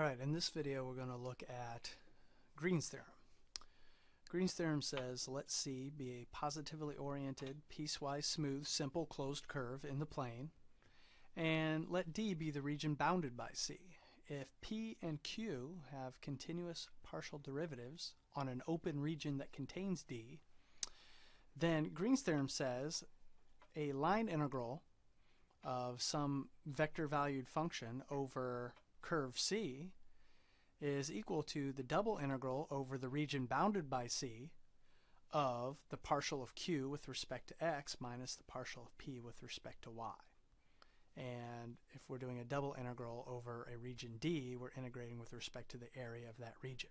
Alright, in this video we're going to look at Green's theorem. Green's theorem says let C be a positively oriented, piecewise smooth, simple closed curve in the plane, and let D be the region bounded by C. If P and Q have continuous partial derivatives on an open region that contains D, then Green's theorem says a line integral of some vector valued function over curve C is equal to the double integral over the region bounded by C of the partial of q with respect to x minus the partial of p with respect to y. And if we're doing a double integral over a region D, we're integrating with respect to the area of that region.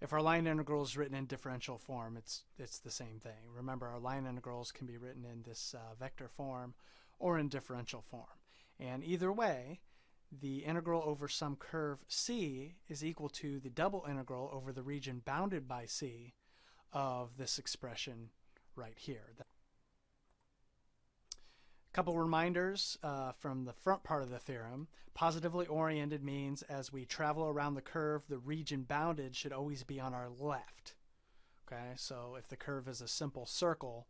If our line integral is written in differential form, it's, it's the same thing. Remember, our line integrals can be written in this uh, vector form or in differential form. And either way, the integral over some curve C is equal to the double integral over the region bounded by C of this expression right here. A couple reminders uh, from the front part of the theorem. Positively oriented means as we travel around the curve, the region bounded should always be on our left. Okay, so if the curve is a simple circle,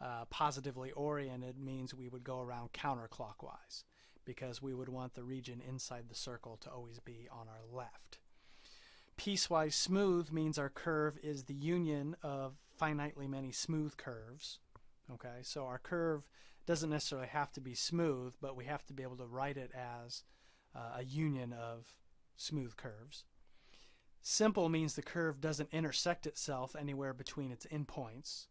uh, positively oriented means we would go around counterclockwise because we would want the region inside the circle to always be on our left. Piecewise smooth means our curve is the union of finitely many smooth curves. Okay, so our curve doesn't necessarily have to be smooth, but we have to be able to write it as uh, a union of smooth curves. Simple means the curve doesn't intersect itself anywhere between its endpoints.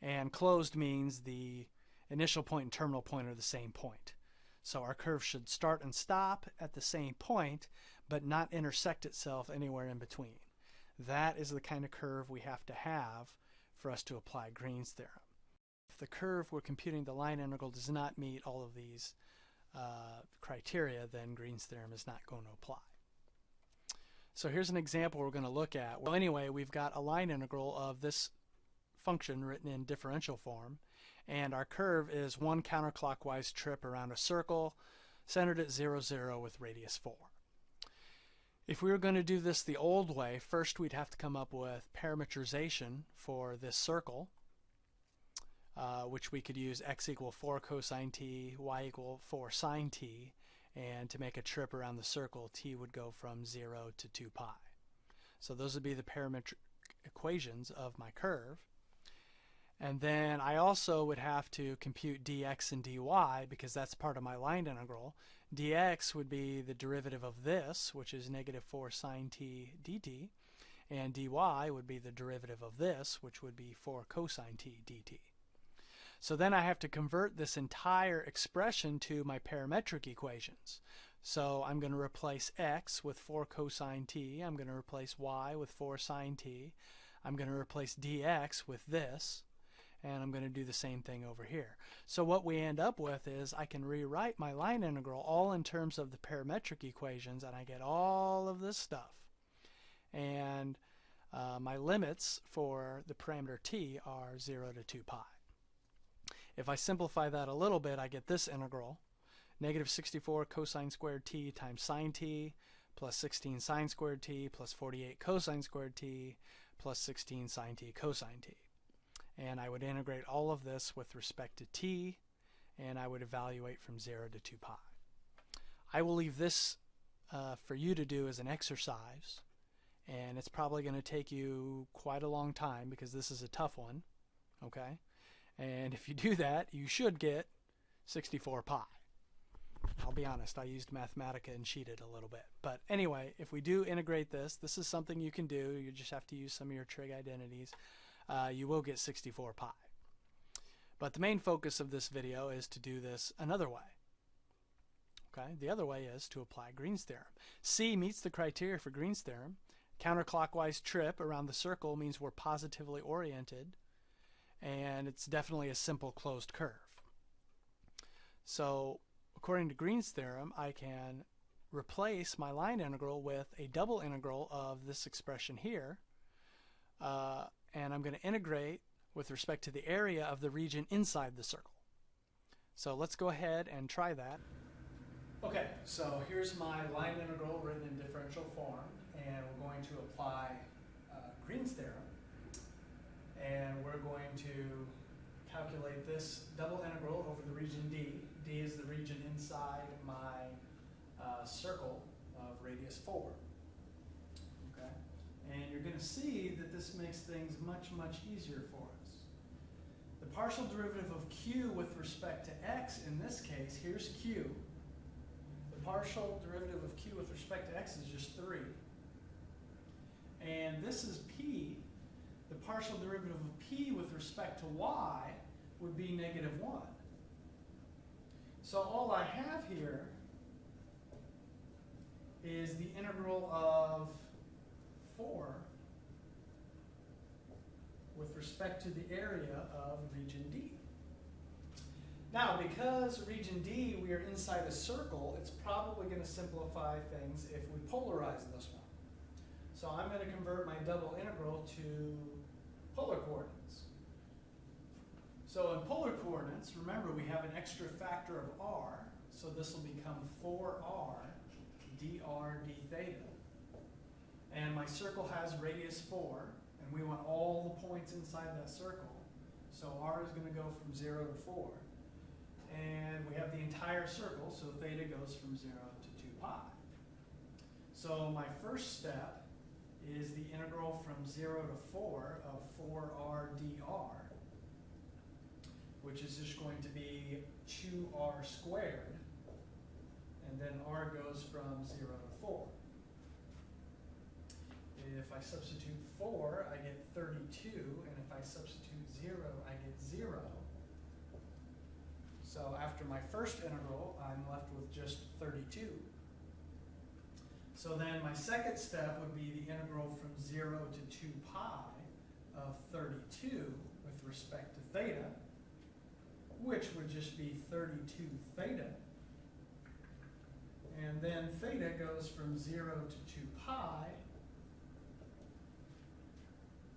And closed means the initial point and terminal point are the same point. So our curve should start and stop at the same point, but not intersect itself anywhere in between. That is the kind of curve we have to have for us to apply Green's theorem. If the curve we're computing the line integral does not meet all of these uh, criteria, then Green's theorem is not going to apply. So here's an example we're going to look at. Well, anyway, we've got a line integral of this function written in differential form, and our curve is one counterclockwise trip around a circle centered at 0, 0 with radius 4. If we were going to do this the old way, first we'd have to come up with parametrization for this circle, uh, which we could use x equal 4 cosine t, y equal 4 sine t, and to make a trip around the circle, t would go from 0 to 2 pi. So those would be the parametric equations of my curve. And then I also would have to compute dx and dy because that's part of my line integral. dx would be the derivative of this, which is negative 4 sine t dt, and dy would be the derivative of this, which would be 4 cosine t dt. So then I have to convert this entire expression to my parametric equations. So I'm going to replace x with 4 cosine t. I'm going to replace y with 4 sine t. I'm going to replace dx with this and I'm going to do the same thing over here. So what we end up with is I can rewrite my line integral all in terms of the parametric equations and I get all of this stuff. And uh, my limits for the parameter t are 0 to 2 pi. If I simplify that a little bit, I get this integral, negative 64 cosine squared t times sine t plus 16 sine squared t plus 48 cosine squared t plus 16 sine t cosine t and I would integrate all of this with respect to t and I would evaluate from 0 to 2 pi. I will leave this uh, for you to do as an exercise and it's probably going to take you quite a long time because this is a tough one okay? And if you do that you should get 64 pi. I'll be honest I used Mathematica and cheated a little bit. But anyway if we do integrate this this is something you can do. You just have to use some of your trig identities uh, you will get 64 pi. But the main focus of this video is to do this another way. Okay, the other way is to apply Green's theorem. C meets the criteria for Green's theorem. Counterclockwise trip around the circle means we're positively oriented and it's definitely a simple closed curve. So according to Green's theorem I can replace my line integral with a double integral of this expression here uh, and I'm going to integrate with respect to the area of the region inside the circle. So let's go ahead and try that. Okay, so here's my line integral written in differential form, and we're going to apply uh, Green's theorem. And we're going to calculate this double integral over the region D. D is the region inside my uh, circle of radius 4. Going to see that this makes things much, much easier for us. The partial derivative of q with respect to x, in this case, here's q. The partial derivative of q with respect to x is just 3. And this is p. The partial derivative of p with respect to y would be negative 1. So all I have here is the integral of 4 with respect to the area of region D. Now, because region D, we are inside a circle, it's probably going to simplify things if we polarize this one. So I'm going to convert my double integral to polar coordinates. So in polar coordinates, remember we have an extra factor of r, so this will become 4r dr d theta. And my circle has radius 4, and we want all the points inside that circle. So r is going to go from 0 to 4. And we have the entire circle, so theta goes from 0 to 2 pi. So my first step is the integral from 0 to 4 of 4r dr which is just going to be 2r squared, and then r goes from 0 to 4. If I substitute 4, I get 32, and if I substitute 0, I get 0. So after my first integral, I'm left with just 32. So then my second step would be the integral from 0 to 2 pi of 32 with respect to theta which would just be 32 theta. And then theta goes from 0 to 2 pi.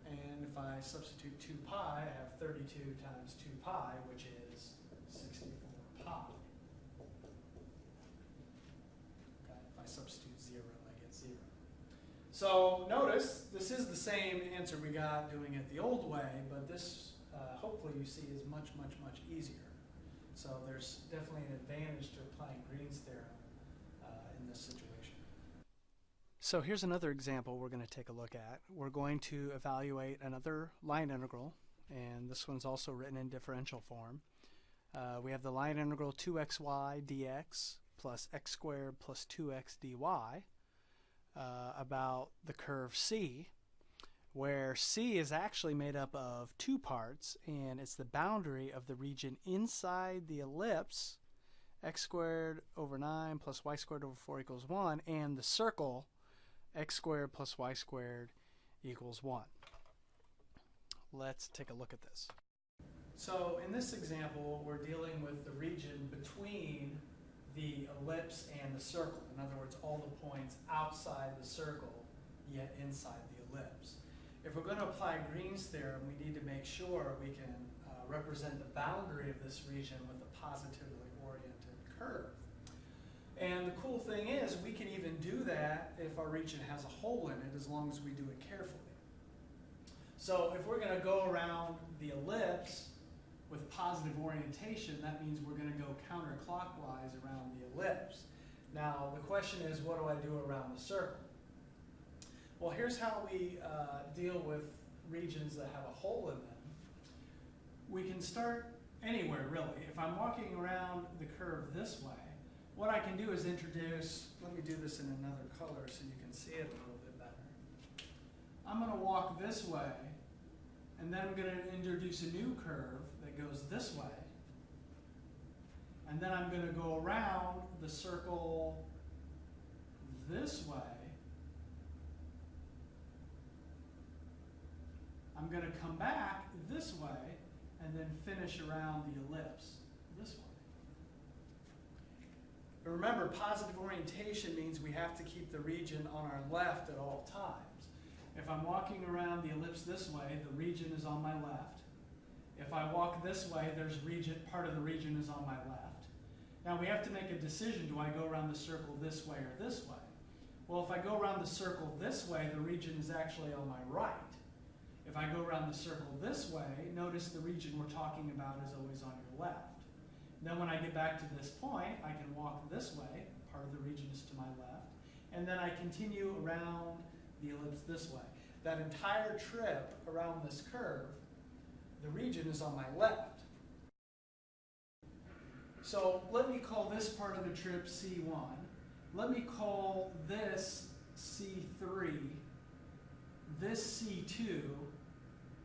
And if I substitute 2 pi, I have 32 times 2 pi, which is 64 pi. Okay, if I substitute 0, I get 0. So notice, this is the same answer we got doing it the old way, but this uh, hopefully you see is much, much, much easier. So there's definitely an advantage to applying Green's theorem uh, in this situation. So here's another example we're going to take a look at. We're going to evaluate another line integral, and this one's also written in differential form. Uh, we have the line integral 2xy dx plus x squared plus 2x dy uh, about the curve C where C is actually made up of two parts, and it's the boundary of the region inside the ellipse, x squared over 9 plus y squared over 4 equals 1, and the circle, x squared plus y squared equals 1. Let's take a look at this. So in this example, we're dealing with the region between the ellipse and the circle. In other words, all the points outside the circle, yet inside the ellipse if we're going to apply Green's theorem, we need to make sure we can uh, represent the boundary of this region with a positively oriented curve. And the cool thing is, we can even do that if our region has a hole in it, as long as we do it carefully. So if we're going to go around the ellipse with positive orientation, that means we're going to go counterclockwise around the ellipse. Now, the question is, what do I do around the circle? Well, here's how we uh, deal with regions that have a hole in them. We can start anywhere, really. If I'm walking around the curve this way, what I can do is introduce, let me do this in another color so you can see it a little bit better. I'm going to walk this way, and then I'm going to introduce a new curve that goes this way. And then I'm going to go around the circle this way, I'm going to come back this way and then finish around the ellipse this way. Remember, positive orientation means we have to keep the region on our left at all times. If I'm walking around the ellipse this way, the region is on my left. If I walk this way, there's region, part of the region is on my left. Now we have to make a decision, do I go around the circle this way or this way? Well, if I go around the circle this way, the region is actually on my right. If I go around the circle this way, notice the region we're talking about is always on your left. Then when I get back to this point, I can walk this way, part of the region is to my left, and then I continue around the ellipse this way. That entire trip around this curve, the region is on my left. So let me call this part of the trip C1. Let me call this C3, this C2,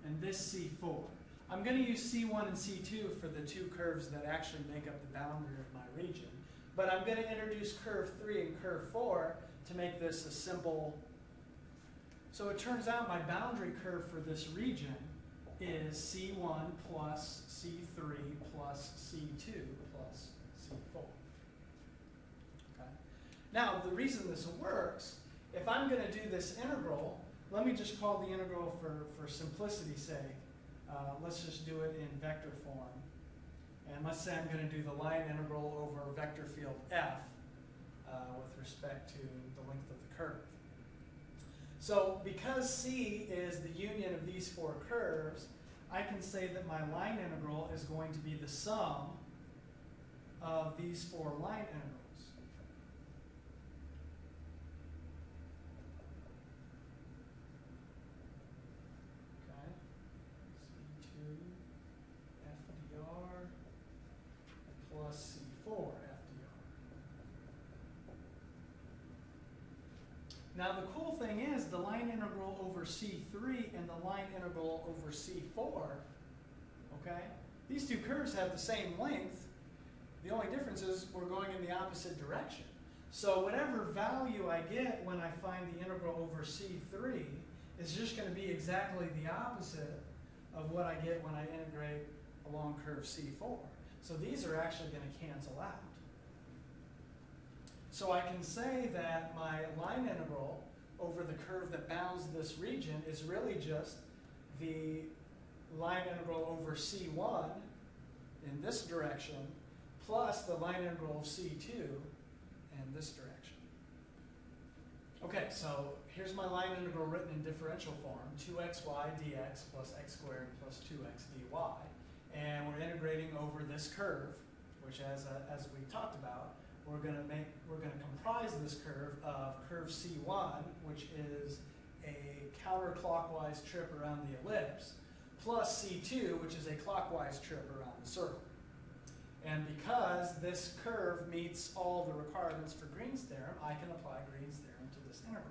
and this C4. I'm going to use C1 and C2 for the two curves that actually make up the boundary of my region. But I'm going to introduce curve 3 and curve 4 to make this a simple. So it turns out my boundary curve for this region is C1 plus C3 plus C2 plus C4. Okay? Now, the reason this works, if I'm going to do this integral, let me just call the integral for, for simplicity's sake. Uh, let's just do it in vector form. And let's say I'm going to do the line integral over vector field f uh, with respect to the length of the curve. So because C is the union of these four curves, I can say that my line integral is going to be the sum of these four line integrals. Okay, C2 FDR plus C4 FDR. Now the cool thing is the line integral over C3 and the line integral over C4, okay? These two curves have the same length. The only difference is we're going in the opposite direction. So whatever value I get when I find the integral over C3 is just going to be exactly the opposite of what I get when I integrate along curve C4. So these are actually going to cancel out. So I can say that my line integral over the curve that bounds this region is really just the line integral over C1 in this direction plus the line integral of C2 in this direction. Okay, so here's my line integral written in differential form, 2xy dx plus x squared plus 2x dy. And we're integrating over this curve, which as, uh, as we talked about, we're going to make we're going to comprise this curve of curve C1, which is a counterclockwise trip around the ellipse, plus C2, which is a clockwise trip around the circle. And because this curve meets all the requirements for Green's theorem, I can apply Green's theorem to this integral.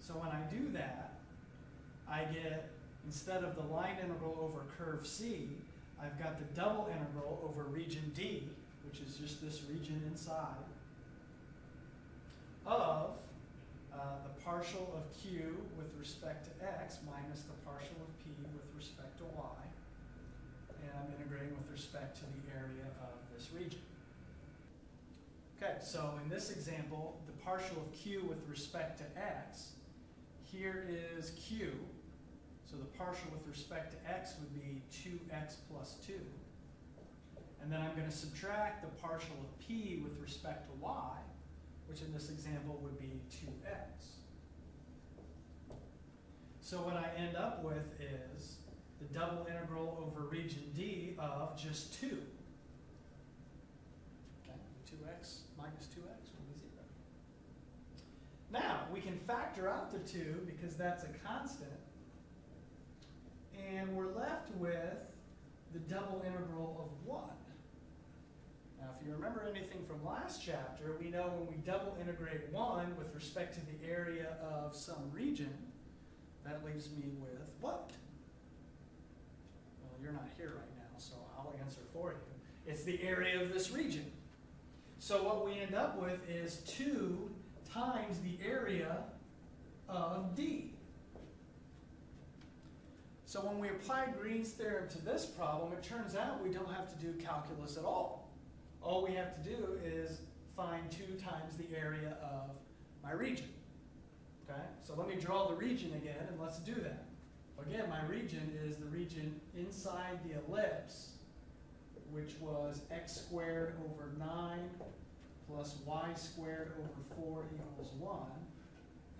So when I do that, I get, instead of the line integral over curve C, I've got the double integral over region D, which is just this region inside, of uh, the partial of q with respect to x minus the partial of p with respect to y. And I'm integrating with respect to the area of this region. Okay, so in this example, the partial of q with respect to x, here is q. So the partial with respect to x would be 2x plus 2. And then I'm going to subtract the partial of p with respect to y, which in this example would be 2x. So what I end up with is the double integral over region D of just 2. Okay, 2x minus 2x will be 0. Now, we can factor out the 2 because that's a constant. And we're left with the double integral of 1. If you remember anything from last chapter, we know when we double integrate 1 with respect to the area of some region, that leaves me with what? Well, you're not here right now, so I'll answer for you. It's the area of this region. So what we end up with is 2 times the area of D. So when we apply Green's theorem to this problem, it turns out we don't have to do calculus at all. All we have to do is find 2 times the area of my region. Okay, so let me draw the region again, and let's do that. Again, my region is the region inside the ellipse which was x squared over 9 plus y squared over 4 equals 1,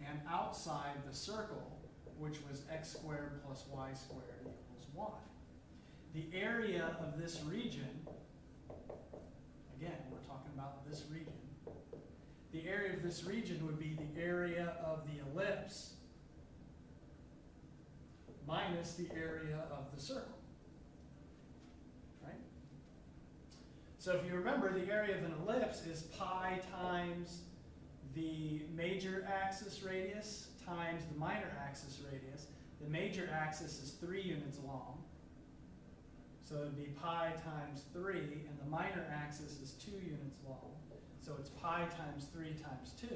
and outside the circle, which was x squared plus y squared equals 1. The area of this region, about this region, the area of this region would be the area of the ellipse minus the area of the circle. Right? So if you remember, the area of an ellipse is pi times the major axis radius times the minor axis radius. The major axis is 3 units long. So it would be pi times 3, and the minor axis is 2 units long. So it's pi times 3 times 2.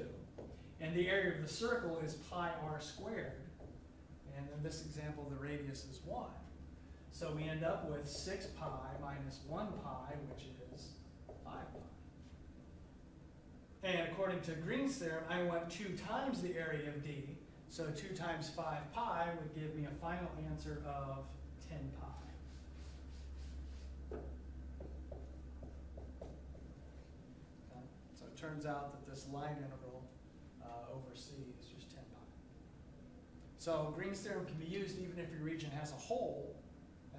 And the area of the circle is pi r squared. And in this example, the radius is 1. So we end up with 6 pi minus 1 pi, which is 5 pi. And according to Green's theorem, I want 2 times the area of D. So 2 times 5 pi would give me a final answer of 10 pi. Okay, So it turns out that this line integral uh, over C is just 10 pi. So Green's theorem can be used even if your region has a hole,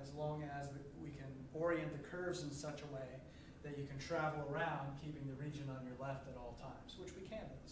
as long as we can orient the curves in such a way that you can travel around keeping the region on your left at all times, which we can this